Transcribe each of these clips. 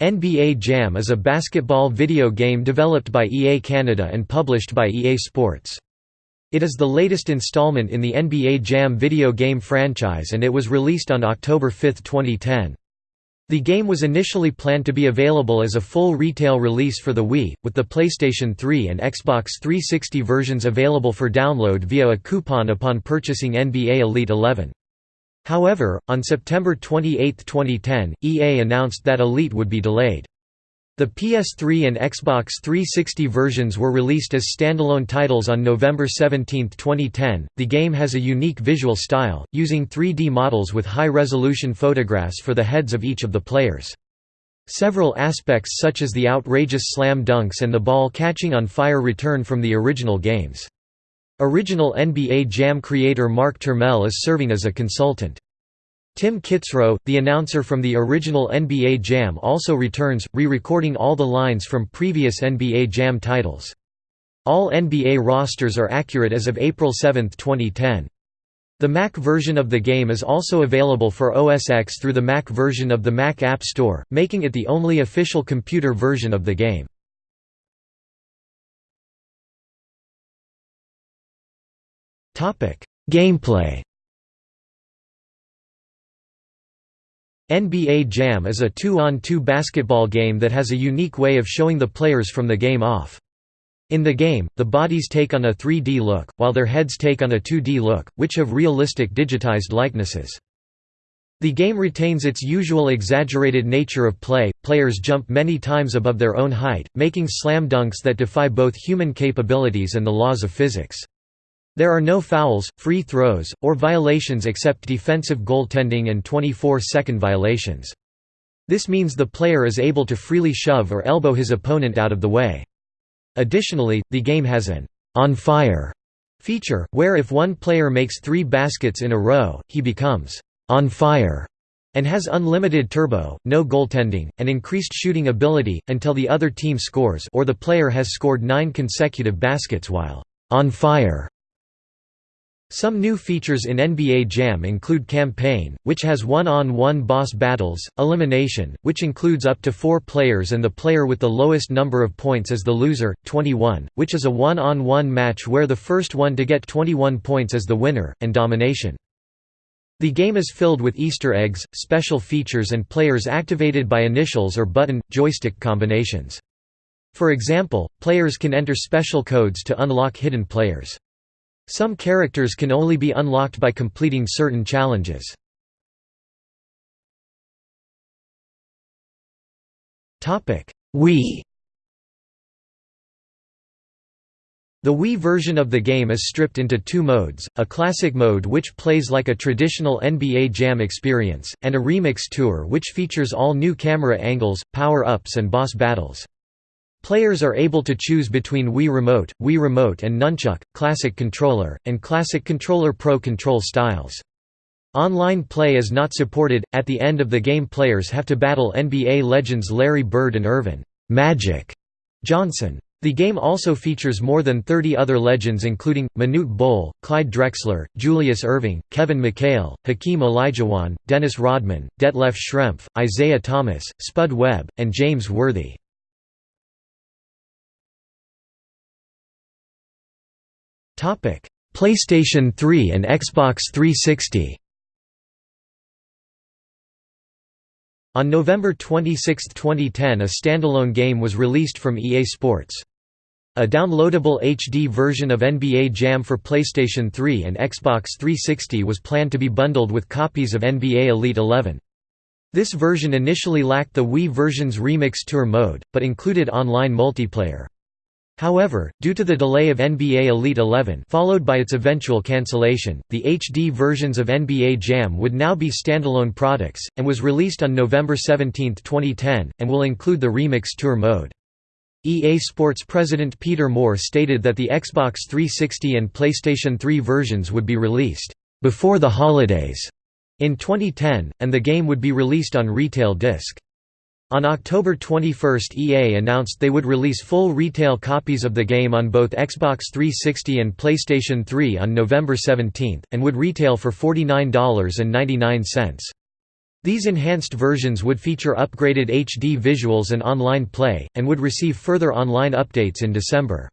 NBA Jam is a basketball video game developed by EA Canada and published by EA Sports. It is the latest installment in the NBA Jam video game franchise and it was released on October 5, 2010. The game was initially planned to be available as a full retail release for the Wii, with the PlayStation 3 and Xbox 360 versions available for download via a coupon upon purchasing NBA Elite 11. However, on September 28, 2010, EA announced that Elite would be delayed. The PS3 and Xbox 360 versions were released as standalone titles on November 17, 2010. The game has a unique visual style, using 3D models with high resolution photographs for the heads of each of the players. Several aspects such as the outrageous slam dunks and the ball catching on fire return from the original games. Original NBA Jam creator Mark Turmell is serving as a consultant. Tim Kitzrow, the announcer from the original NBA Jam also returns, re-recording all the lines from previous NBA Jam titles. All NBA rosters are accurate as of April 7, 2010. The Mac version of the game is also available for OS X through the Mac version of the Mac App Store, making it the only official computer version of the game. Gameplay NBA Jam is a two-on-two 2 basketball game that has a unique way of showing the players from the game off. In the game, the bodies take on a 3D look, while their heads take on a 2D look, which have realistic digitized likenesses. The game retains its usual exaggerated nature of play, players jump many times above their own height, making slam dunks that defy both human capabilities and the laws of physics. There are no fouls, free throws, or violations except defensive goaltending and 24-second violations. This means the player is able to freely shove or elbow his opponent out of the way. Additionally, the game has an «on fire» feature, where if one player makes three baskets in a row, he becomes «on fire» and has unlimited turbo, no goaltending, and increased shooting ability, until the other team scores or the player has scored nine consecutive baskets while «on fire» Some new features in NBA Jam include Campaign, which has one-on-one -on -one boss battles, Elimination, which includes up to four players and the player with the lowest number of points is the loser, 21, which is a one-on-one -on -one match where the first one to get 21 points is the winner, and Domination. The game is filled with Easter eggs, special features and players activated by initials or button, joystick combinations. For example, players can enter special codes to unlock hidden players. Some characters can only be unlocked by completing certain challenges. Wii The Wii version of the game is stripped into two modes, a classic mode which plays like a traditional NBA Jam experience, and a remix tour which features all new camera angles, power-ups and boss battles. Players are able to choose between Wii Remote, Wii Remote and Nunchuk, Classic Controller, and Classic Controller Pro control styles. Online play is not supported. At the end of the game, players have to battle NBA legends Larry Bird and Earvin Magic Johnson. The game also features more than 30 other legends including, Manute Bol, Clyde Drexler, Julius Erving, Kevin McHale, Hakeem Olajuwon, Dennis Rodman, Detlef Schrempf, Isiah Thomas, Spud Webb, and James Worthy. PlayStation 3 and Xbox 360. On November 26, 2010 a standalone game was released from EA Sports. A downloadable HD version of NBA Jam for PlayStation 3 and Xbox 360 was planned to be bundled with copies of NBA Elite 11. This version initially lacked the Wii version's Remix Tour mode, but included online multiplayer. However, due to the delay of NBA Elite 11 followed by its eventual cancellation, the HD versions of NBA Jam would now be standalone products, and was released on November 17, 2010, and will include the Remix Tour mode. EA Sports president Peter Moore stated that the Xbox 360 and PlayStation 3 versions would be released, "...before the holidays", in 2010, and the game would be released on retail disc. On October 21 EA announced they would release full retail copies of the game on both Xbox 360 and PlayStation 3 on November 17, and would retail for $49.99. These enhanced versions would feature upgraded HD visuals and online play, and would receive further online updates in December.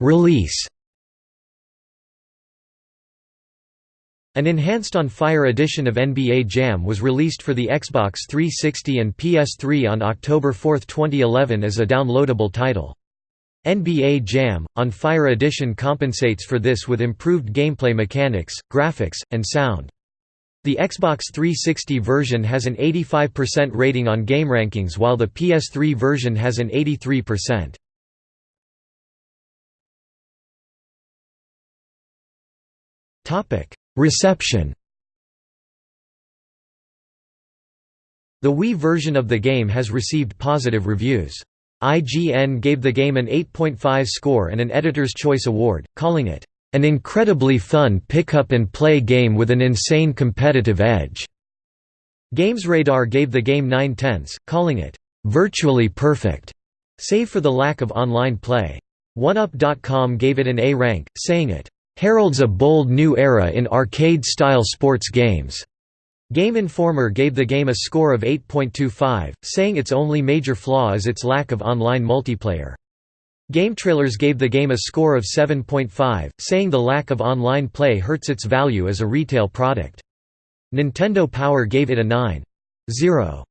Release An enhanced on Fire edition of NBA Jam was released for the Xbox 360 and PS3 on October 4, 2011 as a downloadable title. NBA Jam, on Fire Edition compensates for this with improved gameplay mechanics, graphics, and sound. The Xbox 360 version has an 85% rating on GameRankings while the PS3 version has an 83%. Reception The Wii version of the game has received positive reviews. IGN gave the game an 8.5 score and an Editor's Choice Award, calling it, "...an incredibly fun pick-up-and-play game with an insane competitive edge." GamesRadar gave the game 9 tenths, calling it, "...virtually perfect," save for the lack of online play. 1UP.com gave it an A rank, saying it, "...heralds a bold new era in arcade-style sports games." Game Informer gave the game a score of 8.25, saying its only major flaw is its lack of online multiplayer. GameTrailers gave the game a score of 7.5, saying the lack of online play hurts its value as a retail product. Nintendo Power gave it a 9.0.